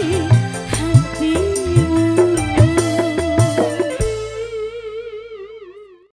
Hati